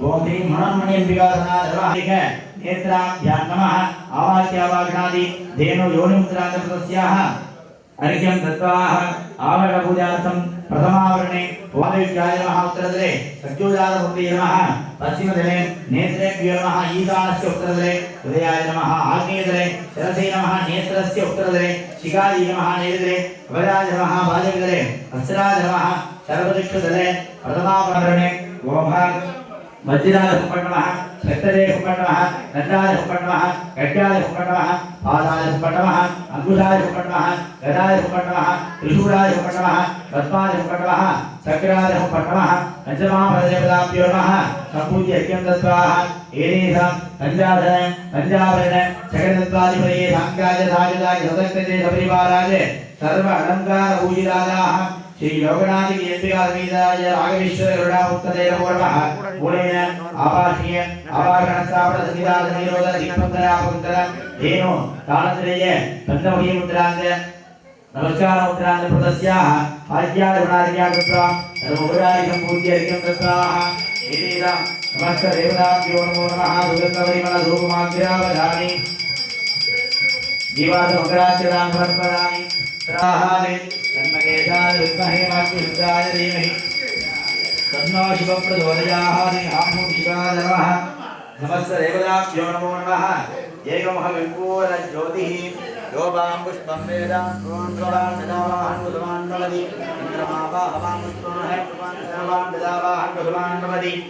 ओम श्री मनोन्मणि अंबिका धर्माधिक नेत्राभ्यां नमः आवाक्यावागणादि धेनु योनिमुद्रान्तस्याः अर्घ्यं दत्त्वाः आवरणपूजार्थं प्रथमावरणे वादविद्याय नमः उत्तरदले सत्योजातमूर्तये नमः पश्चिमदले नेत्रेभ्यो नमः ईशानस्य उत्तरदले हृदयाय नमः आग्नेयदले शिरसे नमः नेत्रस्य उत्तरदले शिखायै नमः नेत्रदले कवचाय नमः बालविदले हस्राय नमः सर्वदिक्षदले प्रथमावरणे ओम अङ्कुशाय हुपण्णमः गदाय हुपण्णमः त्रिशूलाय हुपण्णमः पद्माय हुपण्णमः चक्राय हुपण्णमः पञ्चमापददेवताभ्यो नमः सम्पूज्य यज्ञं दत्त्वाः एतेषां पञ्चाधन पञ्चाभरण जगदत्वादिपदये साङ्गाय साजदाय सदक्तजे सपरिवाराय सर्व अलङ्कार श्री योगनाथ केंद्रीय समीदाय राघवेश्वर गरुड़ा उत्तरेण पूर्वः मूलेन आपाठीय आवाहन स्थापन संविधान निरोध दीपंकर आपंकर धेनु तालत्रय पंचमुखी मुद्रांग नमस्कार मुद्रांग प्रदस्याः आज्ञाद गुणादिज्ञा कृत्वा सर्वोपचारिकं पूज्यर्घ्यं दत्ताः एतेषां नमस्कार देवताभ्यो नमो नमः दुर्गन्धपरिमल धूपमाग्र्यावधानि जीवासमग्राच्यतां समर्पयामि प्राहारे तन्मकेशाय विद्महे मातृशुद्धाय धीमहि तन्नो शिवं हामुं शिवाय नमः नमस्त देवताभ्यो नमो। नमः एकमः विपूर्णज्योतिः योगां पुष्पं वेदां त्वां त्वां कुसुमान् भवति इन्द्रमावाहवां पुष्पान् कुसुमान् ददावाहं कुसुमान् भवति।